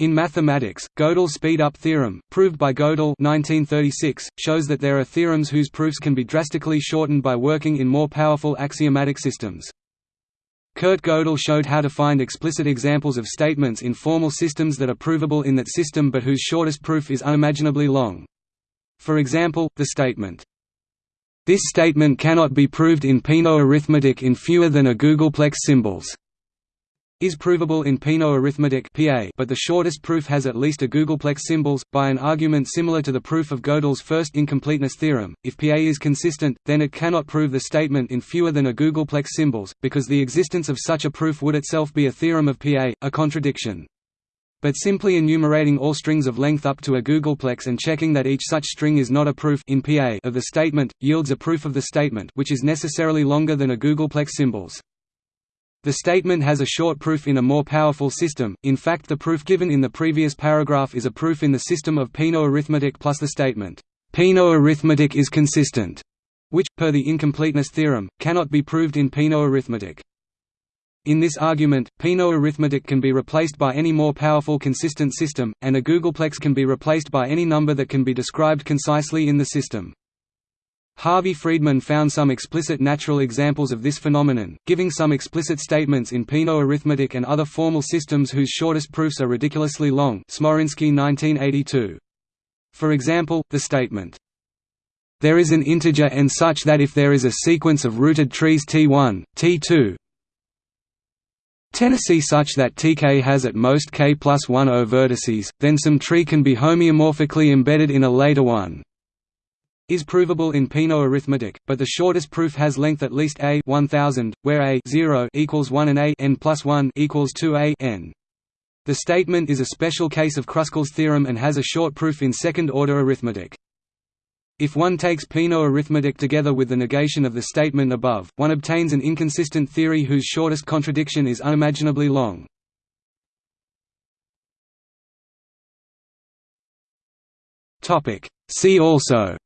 In mathematics, Gödel's speed-up theorem, proved by Gödel 1936, shows that there are theorems whose proofs can be drastically shortened by working in more powerful axiomatic systems. Kurt Gödel showed how to find explicit examples of statements in formal systems that are provable in that system but whose shortest proof is unimaginably long. For example, the statement, "...this statement cannot be proved in Peano arithmetic in fewer than a googolplex symbols." Is provable in Peano arithmetic PA, but the shortest proof has at least a googolplex symbols, by an argument similar to the proof of Gödel's first incompleteness theorem. If PA is consistent, then it cannot prove the statement in fewer than a googolplex symbols, because the existence of such a proof would itself be a theorem of PA, a contradiction. But simply enumerating all strings of length up to a googolplex and checking that each such string is not a proof in PA of the statement, yields a proof of the statement which is necessarily longer than a googolplex symbols. The statement has a short proof in a more powerful system, in fact the proof given in the previous paragraph is a proof in the system of Peano arithmetic plus the statement, "Peano arithmetic is consistent", which, per the incompleteness theorem, cannot be proved in Peano arithmetic. In this argument, Peano arithmetic can be replaced by any more powerful consistent system, and a googolplex can be replaced by any number that can be described concisely in the system. Harvey Friedman found some explicit natural examples of this phenomenon, giving some explicit statements in Peano arithmetic and other formal systems whose shortest proofs are ridiculously long Smoryński 1982. For example, the statement, "...there is an integer n such that if there is a sequence of rooted trees T1, T2, Tennessee such that Tk has at most k plus 1 o vertices, then some tree can be homeomorphically embedded in a later one is provable in Peano arithmetic, but the shortest proof has length at least a 1000, where a 0 equals 1 and a n plus 1 equals 2 a n. The statement is a special case of Kruskal's theorem and has a short proof in second-order arithmetic. If one takes Peano arithmetic together with the negation of the statement above, one obtains an inconsistent theory whose shortest contradiction is unimaginably long. See also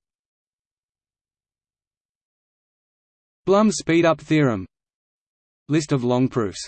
Blum's speedup theorem. List of long proofs